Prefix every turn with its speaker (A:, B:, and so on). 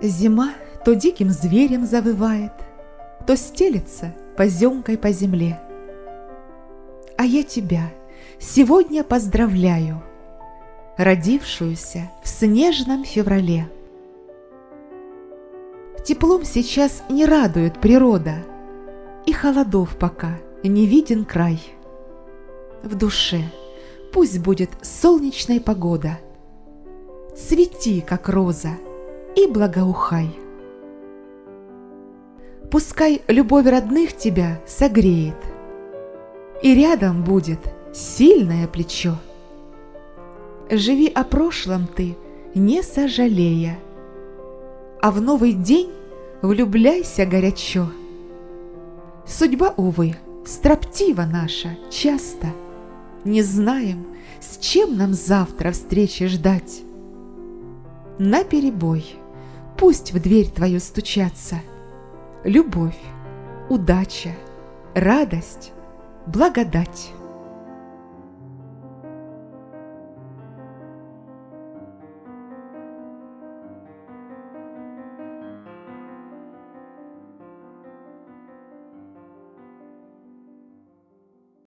A: Зима то диким зверем завывает, То стелется поземкой по земле. А я тебя сегодня поздравляю, Родившуюся в снежном феврале. Теплом сейчас не радует природа, И холодов пока не виден край. В душе пусть будет солнечная погода, Цвети, как роза, и благоухай. Пускай любовь родных тебя согреет, И рядом будет сильное плечо. Живи о прошлом ты, не сожалея, А в новый день влюбляйся горячо. Судьба, увы, строптива наша часто, Не знаем, с чем нам завтра встречи ждать. На перебой, пусть в дверь твою стучатся Любовь, удача, радость, благодать.